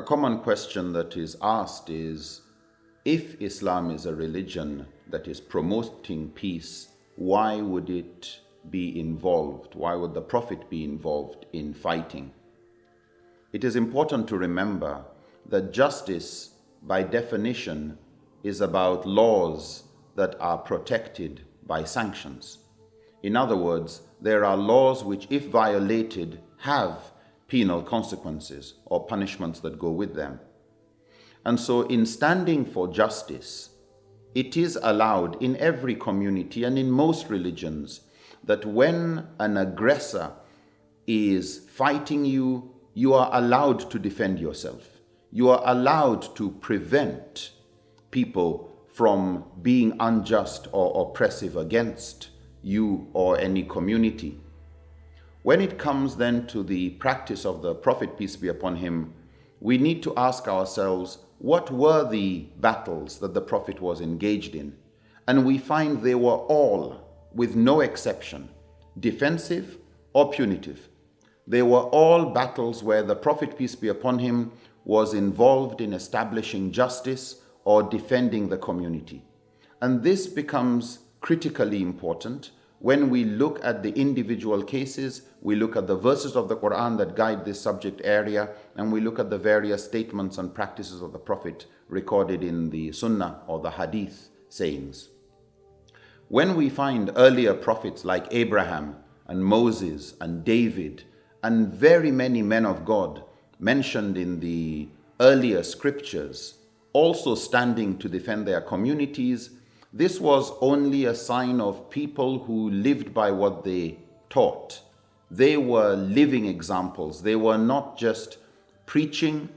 A common question that is asked is if Islam is a religion that is promoting peace, why would it be involved? Why would the Prophet be involved in fighting? It is important to remember that justice, by definition, is about laws that are protected by sanctions. In other words, there are laws which, if violated, have penal consequences or punishments that go with them. And so, in standing for justice, it is allowed in every community and in most religions that when an aggressor is fighting you, you are allowed to defend yourself. You are allowed to prevent people from being unjust or oppressive against you or any community. When it comes then to the practice of the Prophet, peace be upon him, we need to ask ourselves what were the battles that the Prophet was engaged in? And we find they were all, with no exception, defensive or punitive. They were all battles where the Prophet, peace be upon him, was involved in establishing justice or defending the community. And this becomes critically important when we look at the individual cases, we look at the verses of the Quran that guide this subject area, and we look at the various statements and practices of the Prophet recorded in the Sunnah or the Hadith sayings. When we find earlier prophets like Abraham and Moses and David and very many men of God mentioned in the earlier scriptures also standing to defend their communities this was only a sign of people who lived by what they taught. They were living examples. They were not just preaching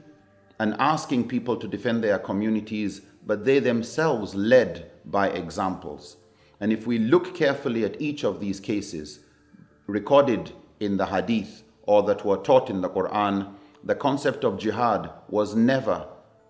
and asking people to defend their communities, but they themselves led by examples. And if we look carefully at each of these cases, recorded in the hadith or that were taught in the Quran, the concept of jihad was never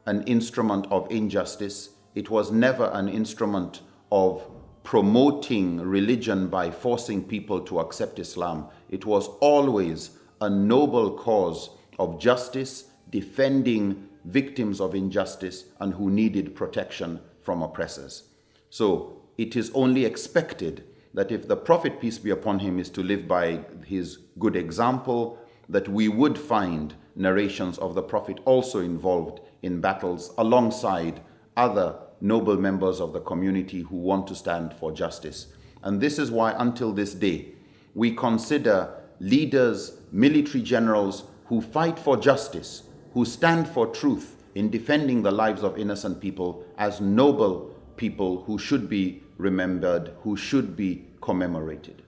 an instrument of injustice. It was never an instrument of promoting religion by forcing people to accept Islam. It was always a noble cause of justice, defending victims of injustice and who needed protection from oppressors. So it is only expected that if the Prophet, peace be upon him, is to live by his good example, that we would find narrations of the Prophet also involved in battles alongside other noble members of the community who want to stand for justice. And this is why until this day, we consider leaders, military generals who fight for justice, who stand for truth in defending the lives of innocent people as noble people who should be remembered, who should be commemorated.